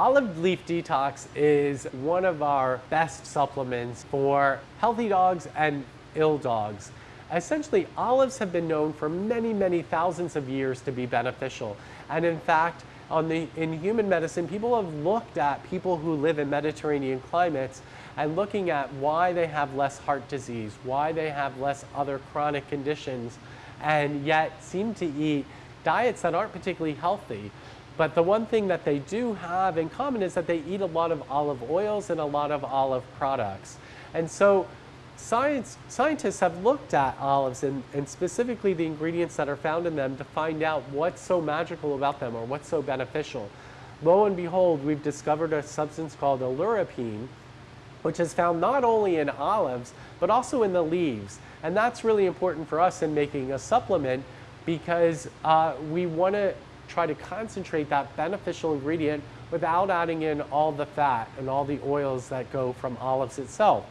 Olive Leaf Detox is one of our best supplements for healthy dogs and ill dogs. Essentially, olives have been known for many, many thousands of years to be beneficial. And in fact, on the, in human medicine, people have looked at people who live in Mediterranean climates and looking at why they have less heart disease, why they have less other chronic conditions, and yet seem to eat diets that aren't particularly healthy. But the one thing that they do have in common is that they eat a lot of olive oils and a lot of olive products. And so science, scientists have looked at olives and, and specifically the ingredients that are found in them to find out what's so magical about them or what's so beneficial. Lo and behold, we've discovered a substance called oleuropein, which is found not only in olives, but also in the leaves. And that's really important for us in making a supplement because uh, we want to try to concentrate that beneficial ingredient without adding in all the fat and all the oils that go from olives itself.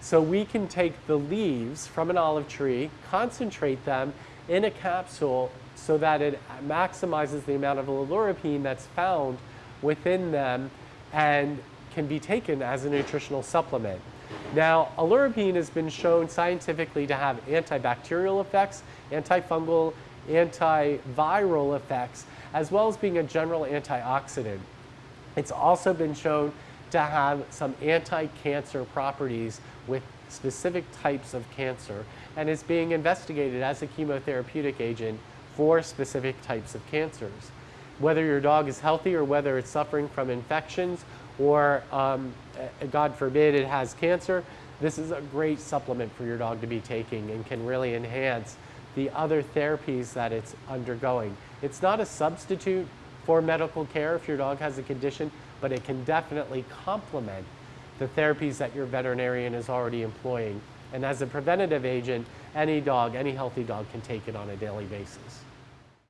So we can take the leaves from an olive tree, concentrate them in a capsule so that it maximizes the amount of oleuropein that's found within them and can be taken as a nutritional supplement. Now, oleuropein has been shown scientifically to have antibacterial effects, antifungal, antiviral effects, as well as being a general antioxidant. It's also been shown to have some anti-cancer properties with specific types of cancer and is being investigated as a chemotherapeutic agent for specific types of cancers. Whether your dog is healthy or whether it's suffering from infections or, um, God forbid, it has cancer, this is a great supplement for your dog to be taking and can really enhance the other therapies that it's undergoing. It's not a substitute for medical care if your dog has a condition, but it can definitely complement the therapies that your veterinarian is already employing. And as a preventative agent, any dog, any healthy dog can take it on a daily basis.